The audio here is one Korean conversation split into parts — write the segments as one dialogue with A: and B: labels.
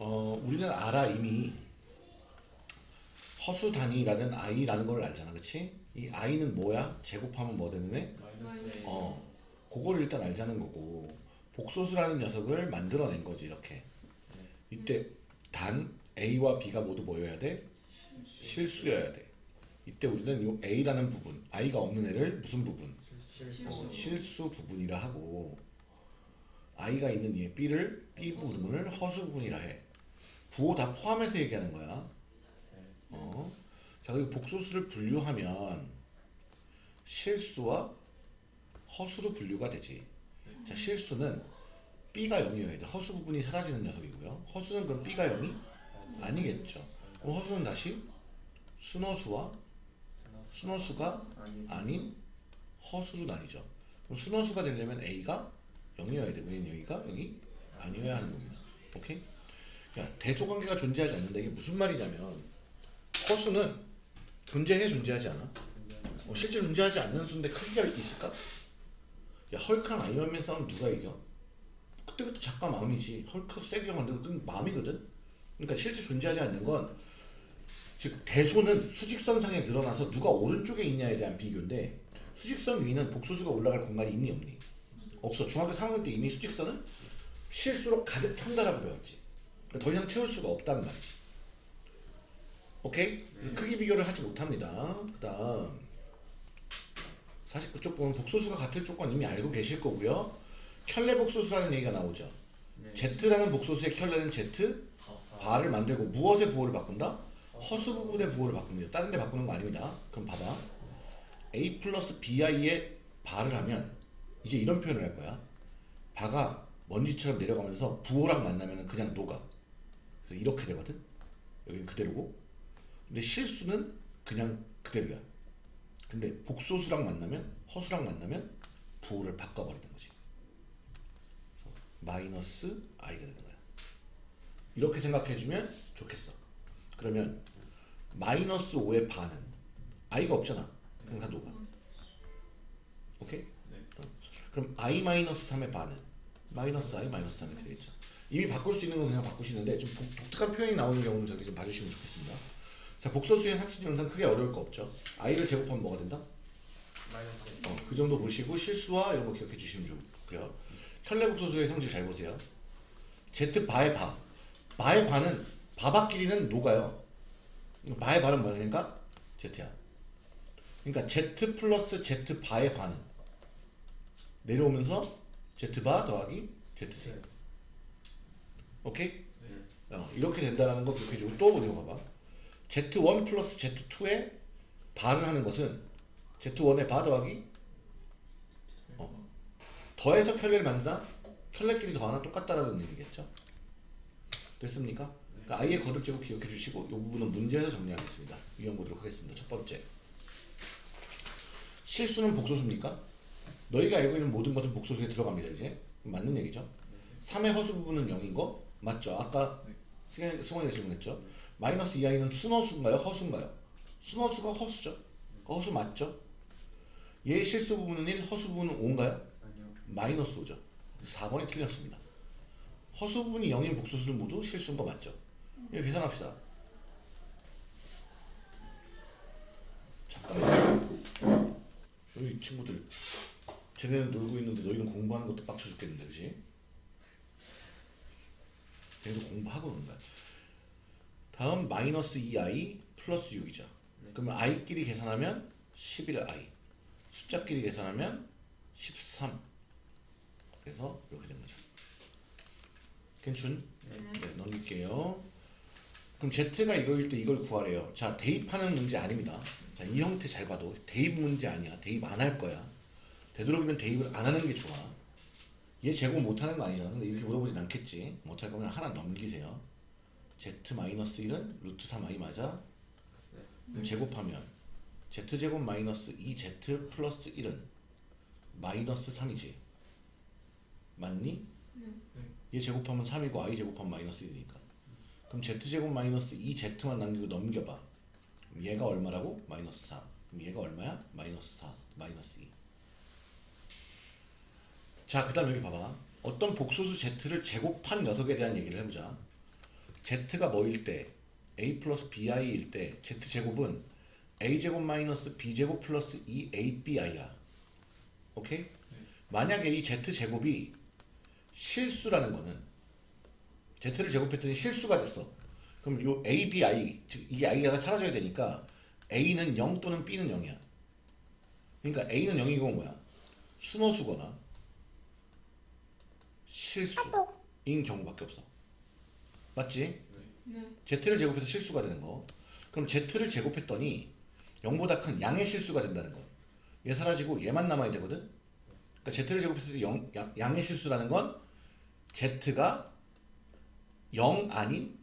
A: 어, 우리는 알아 이미 허수 단위라는 i라는 걸 알잖아, 그렇지? 이 i는 뭐야? 제곱하면 뭐 되는 애? 어, 그걸 일단 알자는 거고 복소수라는 녀석을 만들어낸 거지 이렇게. 이때 단 a와 b가 모두 뭐여야 돼? 실수여야 돼. 이때 우리는 요 a라는 부분, i가 없는 애를 무슨 부분?
B: 실수.
A: 어, 실수 부분이라 하고 i가 있는 이 b를 b 부분을 허수 부분이라 해. 부호 다 포함해서 얘기하는 거야. 어. 자, 그리고 복소수를 분류하면 실수와 허수로 분류가 되지. 자, 실수는 b가 0이어야 돼. 허수 부분이 사라지는 녀석이고요. 허수는 그럼 b가 0이 아니겠죠. 그럼 허수는 다시 순허수와 순허수가. 아닌 허수로 나뉘죠. 그럼 순허수가 되려면 a가 0이어야 되고 얘는 여기가 0이 아니어야 하는 겁니다. 오케이? 야, 대소관계가 존재하지 않는다. 이게 무슨 말이냐면 허수는 존재해 존재하지 않아? 어, 실제 존재하지 않는 수인데 크기가 있을까? 야 헐크랑 아이언맨 싸움 누가 이겨? 그때 그때 작가 마음이지 헐크 세게 만들고 그 마음이거든? 그러니까 실제 존재하지 않는 건 즉 대소는 수직선상에 늘어나서 누가 오른쪽에 있냐에 대한 비교인데 수직선 위는 복소수가 올라갈 공간이 있니 없니? 없어 중학교 3학년 때 이미 수직선은 실수로 가득 찬다라고 배웠지 더 이상 채울 수가 없단 말이지 오케이? 그래서 크기 비교를 하지 못합니다 그 다음 사실 그쪽 보면 복소수가 같을 조건 이미 알고 계실 거고요 켤레 복소수라는 얘기가 나오죠
B: 네.
A: Z라는 복소수의 켤레는 Z 바를 만들고 무엇의 부호를 바꾼다? 허수 부분의 부호를 바꿉니다. 다른 데 바꾸는 거 아닙니다. 그럼 봐봐. A 플러스 BI의 바를 하면 이제 이런 표현을 할 거야. 바가 먼지처럼 내려가면서 부호랑 만나면 그냥 녹아. 그래서 이렇게 되거든. 여기 그대로고. 근데 실수는 그냥 그대로야. 근데 복소수랑 만나면 허수랑 만나면 부호를 바꿔버리는 거지. 마이너스 i가 되는 거야. 이렇게 생각해주면 좋겠어. 그러면 마이너스 5의 반은 i가 없잖아. 그럼 다 녹아. 오케이?
B: 네.
A: 그럼 i 마이너스 3의 반은 마이너스 i 마이너스 3 이렇게 되겠죠. 이미 바꿀 수 있는 건 그냥 바꾸시는데 좀 독- 독특한 표현이 나오는 경우는 저렇게 좀 봐주시면 좋겠습니다. 자, 복소수의 영상 크게 어려울 거 없죠. i를 제곱하면 뭐가 된다? 어, 그 정도 보시고 실수와 이런 거 기억해 주시면 좋고요. 혈내복소수의 성질 잘 보세요. Z 바의 바. 바의 바는 바바 길이는 녹아요. 바의 바는 뭐야? 그러니까 Z야. 그러니까 Z 플러스 Z 바의 바는 내려오면서 Z 바 더하기 ZZ.
B: 네.
A: 오케이?
B: 네.
A: 어, 이렇게 된다는 거 기억해 주고 또 이거 봐봐. Z1 플러스 Z2의 바를 하는 것은 Z1의 바 더하기 어, 더해서 켤레를 만든다? 켤레끼리 더하나 똑같다라는 얘기겠죠. 됐습니까? 그러니까 아이의 거듭 제곱 기억해 주시고 이 부분은 문제에서 정리하겠습니다. 유형 보도록 하겠습니다. 첫 번째. 실수는 복소수입니까? 너희가 알고 있는 모든 것은 복소수에 들어갑니다. 이제 맞는 얘기죠. 3의 허수 부분은 0인 거 맞죠? 아까 승현이- 승원이가 질문했죠. 마이너스 2i는 순허수인가요? 허수인가요? 순허수가 허수죠. 허수 맞죠? 얘의 실수 부분은 1, 허수 부분은 5인가요?
B: 아니요.
A: 마이너스 5죠. 4번이 틀렸습니다. 허수 부분이 0인 복소수는 모두 실수인 거 맞죠? 이거 계산합시다. 잠깐만. 여기 친구들. 쟤네는 놀고 있는데 너희는 공부하는 것도 빡쳐 죽겠는데, 그지? 얘도 공부하고 있는 거야. 다음 마이너스 2i 플러스 6이죠. 그러면 i끼리 계산하면 11i. 숫자끼리 계산하면 13. 그래서 이렇게 된 거죠. 괜춘?
B: 네.
A: 네, 넘길게요. 그럼 Z가 이거일 때 이걸 구하래요. 자, 대입하는 문제 아닙니다. 자, 이 형태 잘 봐도 대입 문제 아니야. 대입 안 할 거야. 되도록이면 대입을 안 하는 게 좋아. 얘 제곱 못 하는 거 아니야. 근데 이렇게 물어보진 않겠지. 못할 거면 하나 넘기세요. Z-1은 루트 3i 맞아? 그럼 제곱하면 Z제곱 마이너스 2Z 플러스 1은 마이너스 3이지. 맞니? 얘 제곱하면 3이고 i 제곱하면 마이너스 1이니까. 그럼 z제곱 마이너스 2z만 남기고 넘겨봐. 얘가 얼마라고? 마이너스 4. 그럼 얘가 얼마야? 마이너스 4, 마이너스 2. 자, 그 다음 여기 봐봐. 어떤 복소수 z를 제곱한 녀석에 대한 얘기를 해보자. z가 뭐일 때 a 플러스 bi일 때 z 제곱은 a 제곱 마이너스 b 제곱 플러스 2abi야. 오케이? 만약에 이 z 제곱이 실수라는 거는 z를 제곱했더니 실수가 됐어. 그럼 요 a, b, i 즉 이게 i가 사라져야 되니까 a는 0 또는 b는 0이야. 그러니까 a는 0이고 뭐야? 순호수거나 실수인 경우밖에 없어. 맞지?
C: 네.
A: z를 제곱해서 실수가 되는 거. 그럼 z를 제곱했더니 0보다 큰 양의 실수가 된다는 거. 얘 사라지고 얘만 남아야 되거든. 그러니까 z를 제곱했을 때 0, 양, 양의 실수라는 건 z가 0 아닌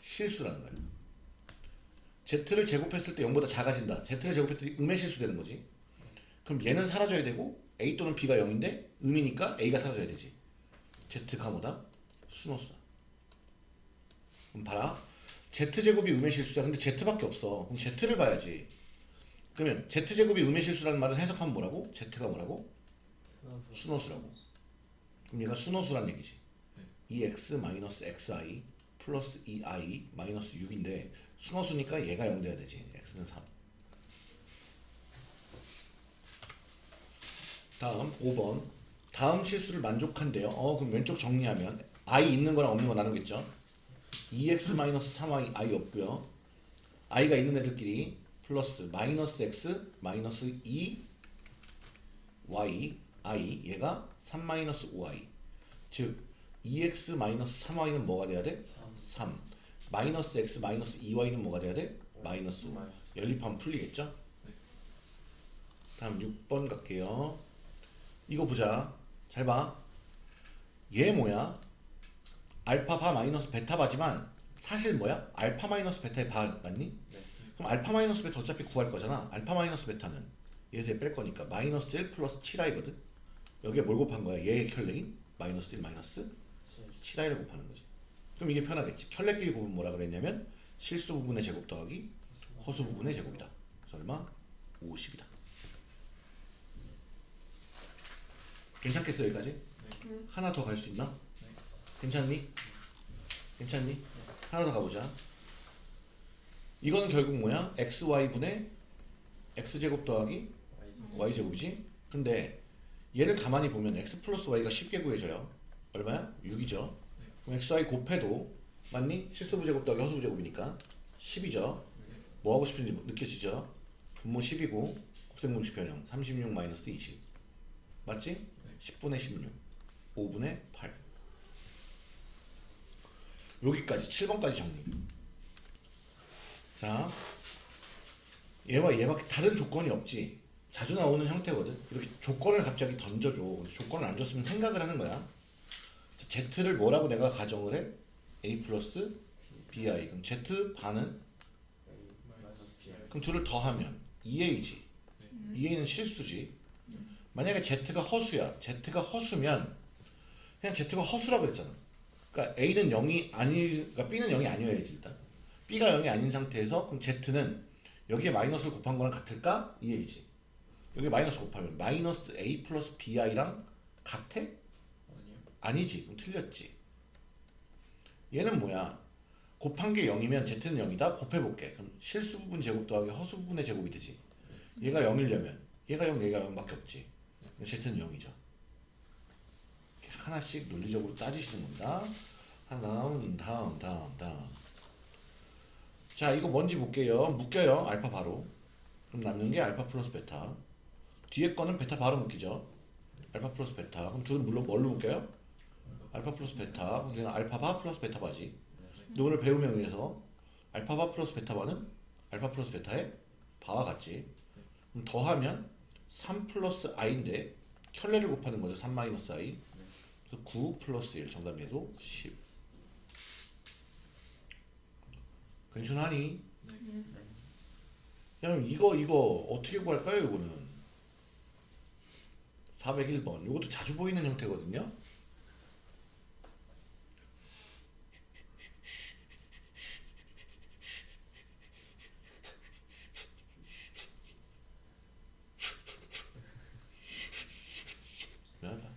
A: 실수라는 거야. z를 제곱했을 때 0보다 작아진다. z를 제곱했을 때 음의 실수 되는 거지. 그럼 얘는 사라져야 되고 a 또는 b가 0인데 음이니까 a가 사라져야 되지. Z가 뭐다? 순호수다. 그럼 봐라. z제곱이 음의 실수야. 근데 z밖에 없어. 그럼 z를 봐야지. 그러면 z제곱이 음의 실수라는 말은 해석하면 뭐라고? z가 뭐라고? 순호수 라고. 그럼 얘가 순호수란 얘기지. 2x 마이너스 xi 플러스 2i 마이너스 6인데 순호수니까 얘가 0 돼야 되지. x는 3. 다음 5번. 다음 실수를 만족한대요. 어 그럼 왼쪽 정리하면 i 있는 거랑 없는 거 나누겠죠. 2x 마이너스 3i i 없고요. i가 있는 애들끼리 플러스 마이너스 x 마이너스 2 y i 얘가 3 마이너스 5i 즉 2x 마이너스 3y는 뭐가 돼야 돼? 3 마이너스 x 마이너스 2y는 뭐가 돼야 돼? 마이너스 5 연립하면 풀리겠죠? 다음 6번 갈게요 이거 보자 잘 봐 얘 뭐야? 알파 바 마이너스 베타 바지만 사실 뭐야? 알파 마이너스 베타의 바 맞니?
B: 네.
A: 그럼 알파 마이너스 베타 어차피 구할 거잖아. 알파 마이너스 베타는 얘에서 얘 뺄 거니까 마이너스 1 플러스 7i거든. 여기에 뭘 곱한 거야? 얘의 켤레인 마이너스 1 마이너스 7i를 곱하는 거지. 그럼 이게 편하겠지. 켤레끼리 곱은 뭐라 그랬냐면 실수 부분의 제곱 더하기 허수 부분의 제곱이다. 그래서 얼마? 50이다. 괜찮겠어 여기까지?
C: 네.
A: 하나 더 갈 수 있나? 괜찮니? 괜찮니? 하나 더 가보자. 이거는 결국 뭐야? xy분의 x제곱 더하기 y제곱이지? 근데 얘를 가만히 보면 x 플러스 y가 쉽게 구해져요. 얼마야? 6이죠. 그럼 xy 곱해도 맞니? 실수부 제곱 더하기 허수부 제곱이니까 10이죠. 뭐 하고 싶은지 느껴지죠? 분모 10이고 곱셈공식 변형 36 마이너스 20 맞지? 10분의 16 5분의 8 여기까지 7번까지 정리. 자 얘와 얘밖에 다른 조건이 없지. 자주 나오는 형태거든. 이렇게 조건을 갑자기 던져줘. 조건을 안 줬으면 생각을 하는 거야. 자, Z를 뭐라고 내가 가정을 해? A 플러스 BI 그럼 Z 반은? 그럼 둘을 더하면 2A지. 2A는 실수지 만약에 Z가 허수야. Z가 허수면 그냥 Z가 허수라고 그랬잖아. 그러니까 A는 0이 아니 그러니까 B는 0이 아니어야지 일단. B가 0이 아닌 상태에서 그럼 Z는 여기에 마이너스를 곱한 거랑 같을까? 이해이지. 여기 마이너스 곱하면 마이너스 A 플러스 BI랑 같아? 아니지. 그럼 틀렸지. 얘는 뭐야? 곱한 게 0이면 Z는 0이다? 곱해볼게. 그럼 실수 부분 제곱 더하기 허수 부분의 제곱이 되지. 얘가 0이려면. 얘가 0 얘가 0밖에 없지 Z는 0이죠. 이렇게 하나씩 논리적으로 따지시는 겁니다. 하나 다음 다음 다음. 자 이거 뭔지 볼게요. 묶여요. 알파 바로. 그럼 남는 게 알파 플러스 베타. 뒤에 거는 베타 바로 묶이죠. 알파 플러스 베타. 그럼 둘은 물론 뭘로 묶여요? 알파 플러스 베타. 그럼 얘는 알파바 플러스 베타바지. 근데 오늘 배움에 의해서 알파바 플러스 베타바는 알파 플러스 베타의 바와 같지 그럼 더하면 3 플러스 i인데 켤레를 곱하는 거죠. 3 마이너스 i 그래서 9 플러스 1 정답에도 10 괜찮하니? 야 그럼 이거 이거 어떻게 구할까요 이거는? 401번. 이것도 자주 보이는 형태거든요 미안하다.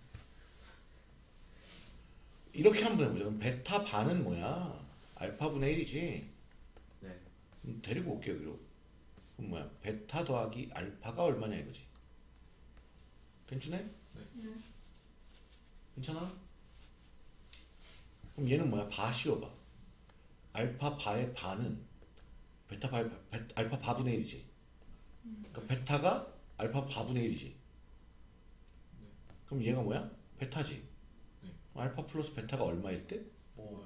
A: 이렇게 한번 해보자 그럼 베타 바는 뭐야 1이지
B: 네.
A: 음, 데리고 올게요 여기로 그럼 뭐야 베타 더하기 알파가 얼마냐 이거지 괜찮네? 괜찮아? 그럼 얘는 뭐야 바 씌워봐 알파 바의 바는 베타 바의 바, 베, 알파 바분의 1이지 그러니까 베타가 알파 바분의 1이지 그럼 얘가 뭐야? 베타지 그럼 알파 플러스 베타가 얼마일 때?
B: 오.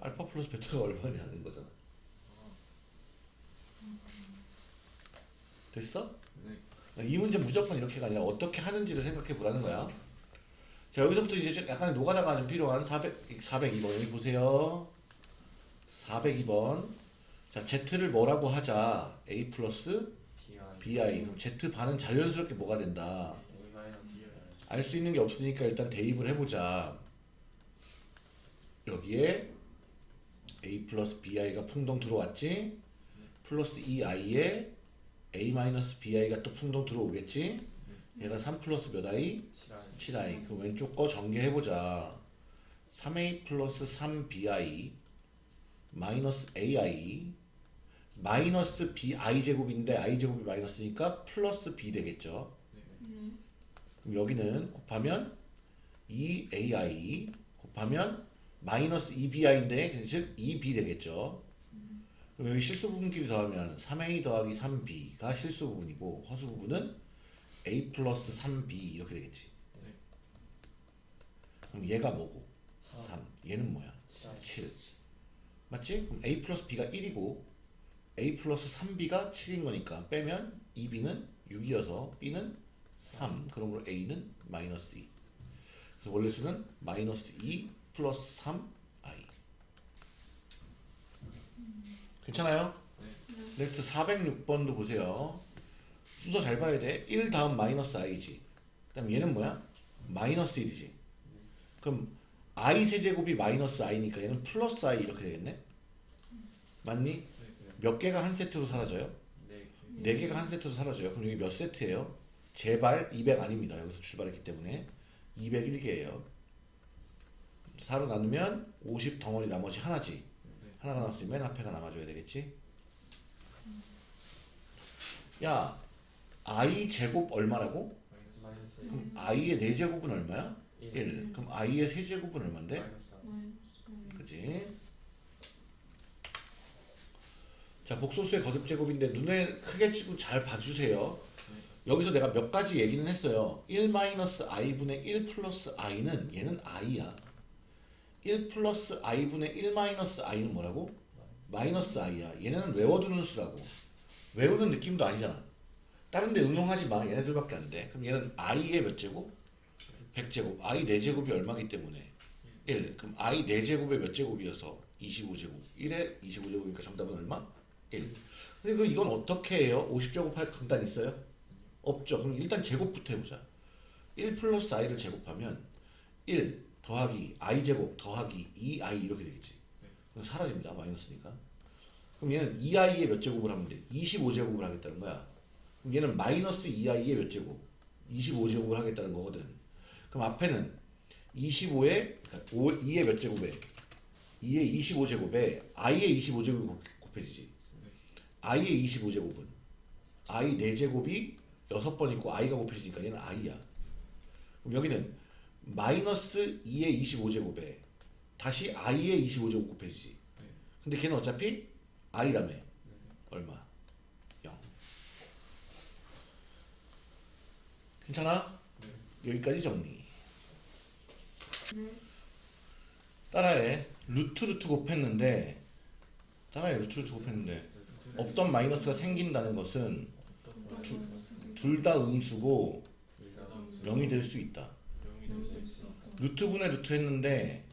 A: 알파 플러스 베타가 얼마냐는 거잖아 됐어?
B: 네.
A: 이 문제 무조건 이렇게가 아니라 어떻게 하는지를 생각해 보라는 거야. 자 여기서부터 이제 좀 약간 노가다가 좀 필요한 400, 402번 여기 보세요. 402번. 자 z를 뭐라고 하자. a 플러스
B: BI.
A: 그럼 z 반은 자연스럽게 뭐가 된다. 알 수 있는 게 없으니까 일단 대입을 해보자. 여기에 a 플러스 bi가 풍덩 들어왔지. 플러스 2i에 a 마이너스 bi가 또 풍덩 들어오겠지. 얘가 3 플러스 몇 i?
B: 실화인.
A: 7i. 그럼 왼쪽 거 전개해보자. 3a 플러스 3bi 마이너스 ai 마이너스 bi 제곱인데 i 제곱이 마이너스니까 플러스 b 되겠죠. 그럼 여기는 곱하면 2ai 곱하면 마이너스 2bi인데 즉 2b 되겠죠. 그럼 여기 실수 부분끼리 더하면 3a 더하기 3b가 실수 부분이고 허수 부분은 a 플러스 3b 이렇게 되겠지.
B: 네.
A: 그럼 얘가 뭐고?
B: 삼.
A: 3. 얘는 뭐야?
B: 칠.
A: 7. 맞지? 그럼 a 플러스 b가 1이고 a 플러스 3b가 7인 거니까 빼면 2b는 6이어서 b는 3. 그러므로 a는 마이너스 2. 그래서 원래 수는 마이너스 2 플러스 3i. 괜찮아요? Next 406번도 보세요. 순서 잘 봐야 돼. 1 다음 마이너스 i지. 그 다음 얘는 뭐야? 마이너스 1이지. 그럼 i 세제곱이 마이너스 i니까 얘는 플러스 i 이렇게 되겠네? 맞니?
B: 네. 네.
A: 몇 개가 한 세트로 사라져요?
B: 네.
A: 네 개가 한 세트로 사라져요. 그럼 여기 몇 세트예요? 제발 200 아닙니다. 여기서 출발했기 때문에 201개예요. 4로 나누면 50 덩어리 나머지 하나지. 하나가 나왔으면 맨 앞에가 남아줘야 되겠지? 야, i 제곱 얼마라고?
B: 마이너스.
A: 그럼 i의 4제곱은 얼마야?
B: 일.
A: 1. 그럼 i의 세제곱은 얼만데?
B: 마이너스.
A: 그지? 자, 복소수의 거듭제곱인데 눈에 크게 찍고 잘 봐주세요. 여기서 내가 몇 가지 얘기는 했어요. 1-i분의 1 플러스 i는 얘는 i야. 1 플러스 i분의 1 마이너스 i는 뭐라고? 마이너스 i야. 얘네는 외워두는 수라고. 외우는 느낌도 아니잖아. 다른 데 응용하지 마. 얘네들밖에 안 돼. 그럼 얘는 i의 몇 제곱? 100제곱. i 4제곱이 얼마기 때문에? 1. 그럼 i 4제곱의 몇 제곱이어서 25제곱. 1에 25제곱이니까 정답은 얼마? 1. 근데 그 이건 어떻게 해요? 50제곱 할 강단 있어요? 없죠. 그럼 일단 제곱부터 해보자. 1 플러스 i를 제곱하면 1 더하기 i 제곱 더하기 2i 이렇게 되겠지. 그럼 사라집니다. 마이너스니까. 그럼 얘는 2i의 몇 제곱을 하면 돼? 25제곱을 하겠다는 거야. 그럼 얘는 마이너스 2i의 몇 제곱? 25제곱을 하겠다는 거거든. 그럼 앞에는 25에 그러니까 5, 2의 몇 제곱에 2의 25제곱에 i의 25제곱이 곱해지지. i의 25제곱은 i 4제곱이 6번 있고 i가 곱해지니까 얘는 i야. 그럼 여기는 마이너스 2의 25제곱에 다시 i의 25제곱 곱해지지. 근데 걔는 어차피 i라며. 얼마? 0. 괜찮아? 여기까지 정리. 따라해. 루트 루트 곱했는데 따라해 루트 루트 곱했는데 없던 마이너스가 생긴다는 것은 둘 다 음수고 0이 될 수 있다. 루트 분의 루트 했는데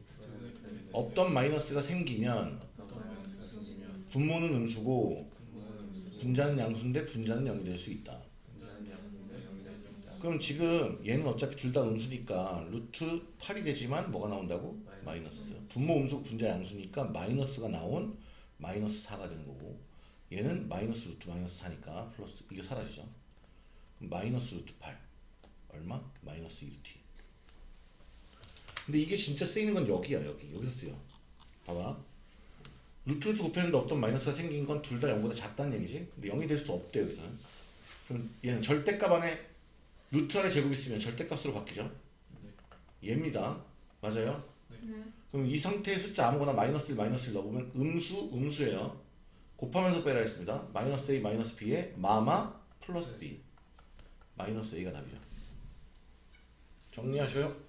A: 없던 마이너스가 생기면 분모는 음수고 분자는 양수인데 분자는 0이 될 수 있다. 그럼 지금 얘는 어차피 둘 다 음수니까 루트 8이 되지만 뭐가 나온다고? 마이너스. 분모 음수 분자 양수니까 마이너스가 나온 마이너스 4가 되는 거고 얘는 마이너스 루트 마이너스 4니까 플러스 이거 사라지죠. 마이너스 루트 8 얼마? 마이너스 2루트 근데 이게 진짜 쓰이는 건 여기야 여기. 여기서 쓰여. 봐봐. 루트 루트 곱했는데 어떤 마이너스가 생긴 건 둘 다 0보다 작다는 얘기지? 근데 0이 될 수 없대요 여기서는 그럼 얘는 절대값 안에 루트 아래 제곱 있으면 절대값으로 바뀌죠? 얘입니다. 맞아요?
B: 네.
A: 그럼 이 상태의 숫자 아무거나 마이너스 1 마이너스 1 넣어보면 음수 음수예요. 곱하면서 빼라 했습니다. 마이너스 A 마이너스 B에 마마 플러스 B. 마이너스 A가 답이죠 정리하셔요